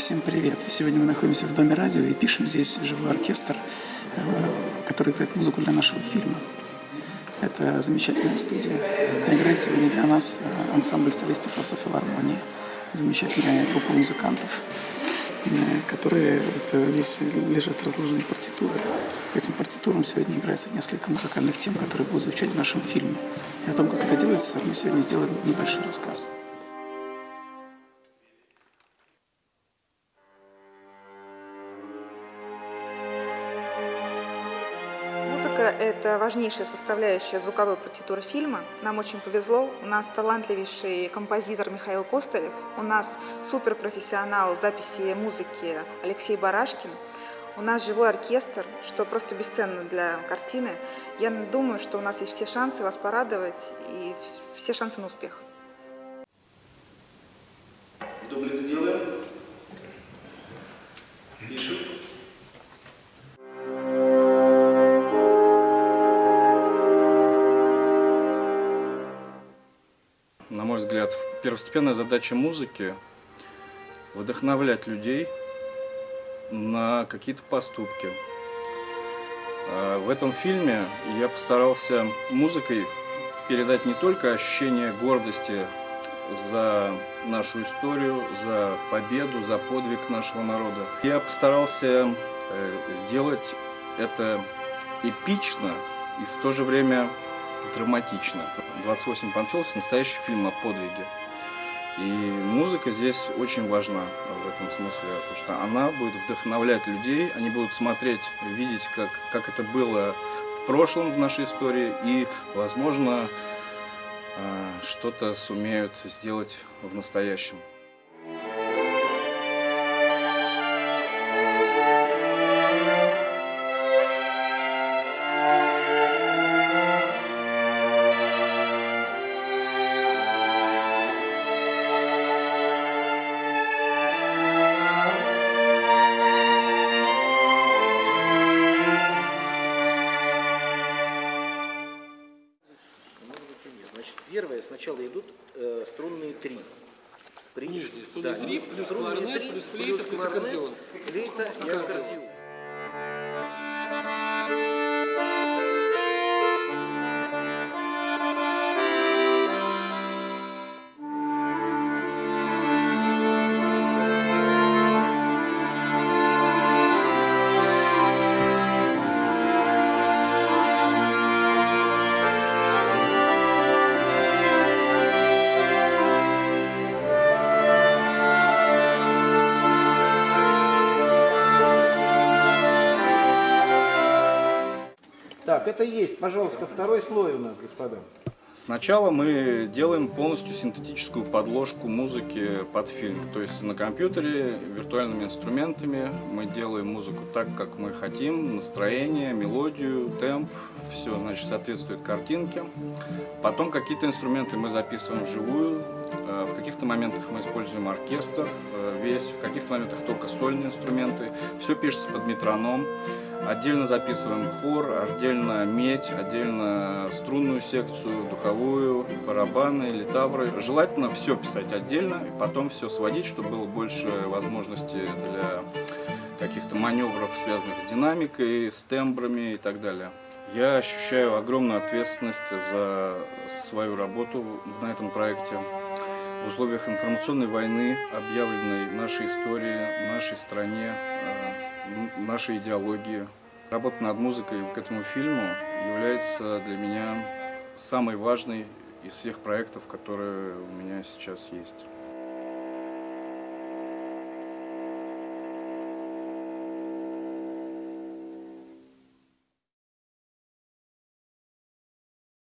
Всем привет! Сегодня мы находимся в Доме радио и пишем здесь живой оркестр, э, который играет музыку для нашего фильма. Это замечательная студия. Играет сегодня для нас э, ансамбль солистов Асофилармонии. Замечательная группа музыкантов, э, которые вот здесь лежат разложенные партитуры. По этим партитурам сегодня играется несколько музыкальных тем, которые будут звучать в нашем фильме. И о том, как это делается, мы сегодня сделаем небольшой рассказ. Это важнейшая составляющая звуковой партитуры фильма. Нам очень повезло. У нас талантливейший композитор Михаил Костылев. У нас суперпрофессионал записи музыки Алексей Барашкин. У нас живой оркестр, что просто бесценно для картины. Я думаю, что у нас есть все шансы вас порадовать и все шансы на успех. Дубль На мой взгляд, первостепенная задача музыки – вдохновлять людей на какие-то поступки. А, В этом фильме я постарался музыкой передать не только ощущение гордости за нашу историю, за победу, за подвиг нашего народа. Я постарался э, сделать это эпично и в то же время драматично. «28 Панфиловцев» – настоящий фильм о подвиге. И музыка здесь очень важна в этом смысле, потому что она будет вдохновлять людей, они будут смотреть, видеть, как, как это было в прошлом в нашей истории, и, возможно, э, что-то сумеют сделать в настоящем. Сначала идут э, струнные три. При... Нижние струнные три, плюс струнные кларнет, три, плюс флейта, плюс кларнет, аккордеон. Флейта и аккордеон. Это есть, пожалуйста, второй слой у нас, господа. Сначала мы делаем полностью синтетическую подложку музыки под фильм. То есть на компьютере, виртуальными инструментами мы делаем музыку так, как мы хотим. Настроение, мелодию, темп, все значит, соответствует картинке. Потом какие-то инструменты мы записываем вживую. Э, В каких-то моментах мы используем оркестр э, весь, в каких-то моментах только сольные инструменты. Все пишется под метроном. Отдельно записываем хор, отдельно медь, отдельно струнную секцию, духовую, барабаны, литавры. Желательно все писать отдельно и потом все сводить, чтобы было больше возможностей для каких-то маневров, связанных с динамикой, с тембрами и так далее. Я ощущаю огромную ответственность за свою работу на этом проекте. В условиях информационной войны, объявленной нашей истории, нашей стране, э, нашей идеологии. Работа над музыкой к этому фильму является для меня самой важной из всех проектов, которые у меня сейчас есть.